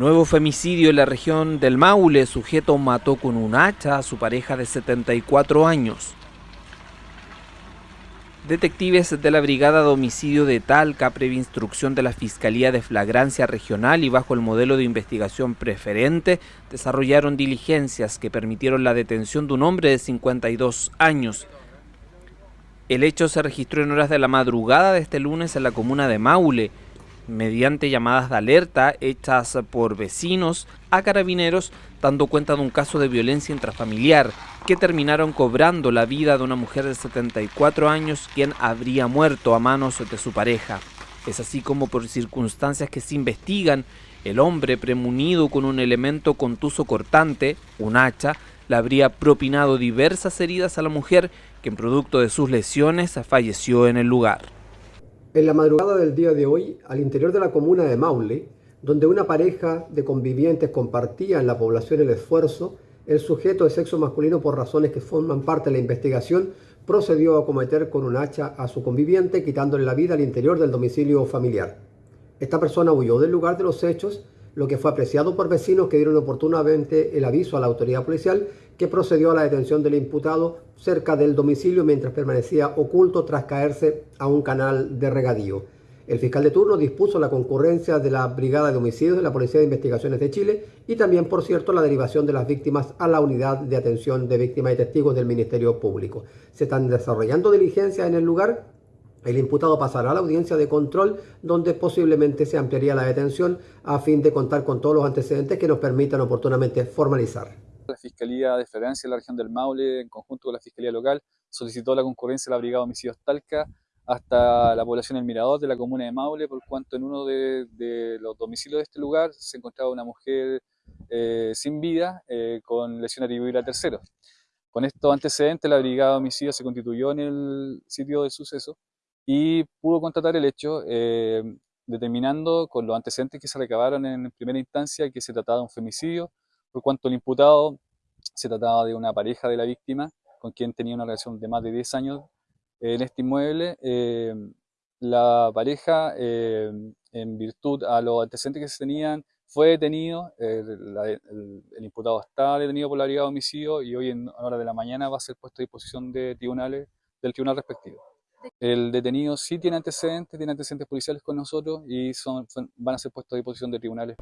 Nuevo femicidio en la región del Maule. Sujeto mató con un hacha a su pareja de 74 años. Detectives de la Brigada de Homicidio de Talca, previa instrucción de la Fiscalía de Flagrancia Regional y bajo el modelo de investigación preferente, desarrollaron diligencias que permitieron la detención de un hombre de 52 años. El hecho se registró en horas de la madrugada de este lunes en la comuna de Maule mediante llamadas de alerta hechas por vecinos a carabineros dando cuenta de un caso de violencia intrafamiliar que terminaron cobrando la vida de una mujer de 74 años quien habría muerto a manos de su pareja. Es así como por circunstancias que se investigan, el hombre premunido con un elemento contuso cortante, un hacha, le habría propinado diversas heridas a la mujer que en producto de sus lesiones falleció en el lugar. En la madrugada del día de hoy, al interior de la comuna de Maule, donde una pareja de convivientes compartía en la población el esfuerzo, el sujeto de sexo masculino, por razones que forman parte de la investigación, procedió a cometer con un hacha a su conviviente, quitándole la vida al interior del domicilio familiar. Esta persona huyó del lugar de los hechos lo que fue apreciado por vecinos que dieron oportunamente el aviso a la autoridad policial que procedió a la detención del imputado cerca del domicilio mientras permanecía oculto tras caerse a un canal de regadío. El fiscal de turno dispuso la concurrencia de la Brigada de Homicidios de la Policía de Investigaciones de Chile y también, por cierto, la derivación de las víctimas a la Unidad de Atención de Víctimas y Testigos del Ministerio Público. Se están desarrollando diligencias en el lugar el imputado pasará a la audiencia de control donde posiblemente se ampliaría la detención a fin de contar con todos los antecedentes que nos permitan oportunamente formalizar. La Fiscalía de Ferencia de la región del Maule, en conjunto con la Fiscalía local, solicitó la concurrencia de la Brigada de Homicidios Talca hasta la población del Mirador de la comuna de Maule, por cuanto en uno de, los domicilios de este lugar se encontraba una mujer eh, sin vida eh, con lesión atribuida a terceros. Con estos antecedentes, la Brigada de Homicidios se constituyó en el sitio del suceso y pudo constatar el hecho, eh, determinando con los antecedentes que se recabaron en primera instancia que se trataba de un femicidio, por cuanto el imputado se trataba de una pareja de la víctima con quien tenía una relación de más de 10 años en este inmueble. Eh, la pareja, eh, en virtud a los antecedentes que se tenían, fue detenido, el, imputado está detenido por la brigada de homicidio y hoy en hora de la mañana va a ser puesto a disposición de tribunales, del tribunal respectivo. El detenido sí tiene antecedentes, tiene antecedentes policiales con nosotros y son, van a ser puestos a disposición de tribunales.